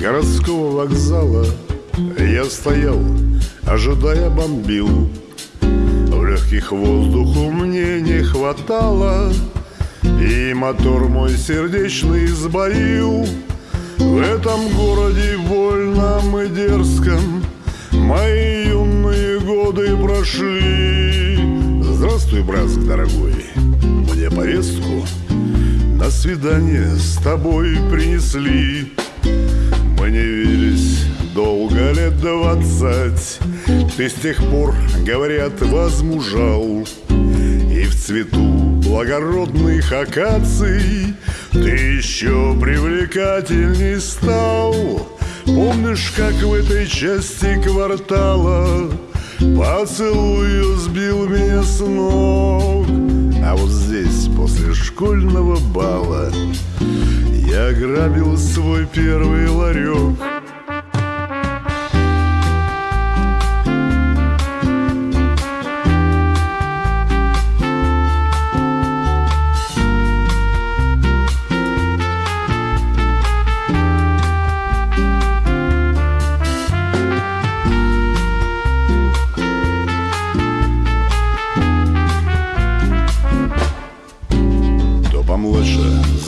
городского вокзала. Я стоял, ожидая бомбил. В легких воздуху мне не хватало. И мотор мой сердечный сбоил. В этом городе вольном и дерзком Мои юные годы прошли. Здравствуй, братск дорогой. Мне повестку на свидание с тобой принесли Не виделись долго лет двадцать Ты с тех пор, говорят, возмужал. И в цвету благородных акаций Ты еще привлекательней стал. Помнишь, как в этой части квартала Поцелуй сбил меня с ног? А вот здесь, после школьного бала Я грабил свой первый ларек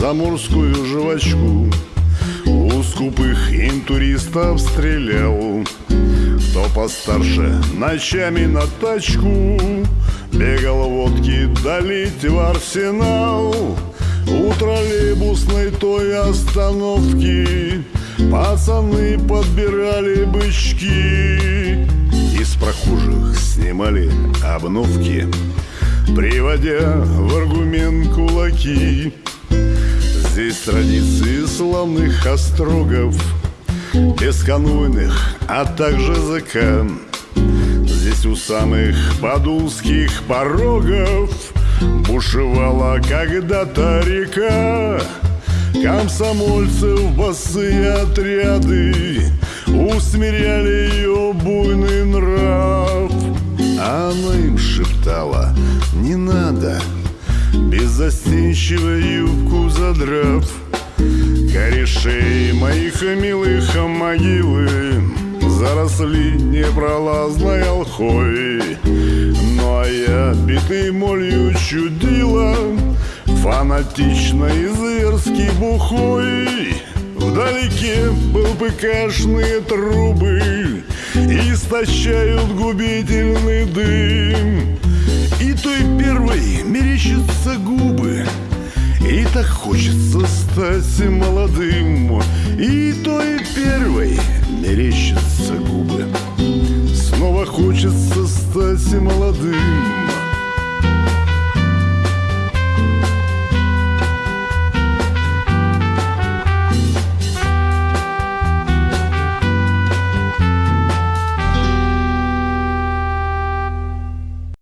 заморскую жвачку. У скупых интуристов стрелял. Кто постарше ночами на тачку. Бегал водки долить в арсенал. У троллейбусной той остановки Пацаны подбирали бычки. Из прохожих снимали обновки Приводя в аргумент кулаки Здесь традиции славных острогов Бесконвойных, а также ЗК. Здесь у самых подулских порогов Бушевала когда-то река. Комсомольцев босые отряды Усмиряли ее буйный нрав. А она им шептала не надо Беззастенчиво юбку задрав Корешей моих милых могилы Заросли непролазной олхой Ну а я битый молью чудила Фанатично и зверски бухой. Вдалеке был ПКшные трубы Истощают губительный дым. И той первой мерещатся губы. И так хочется стать молодым. И той первой мерещатся губы. Снова хочется стать молодым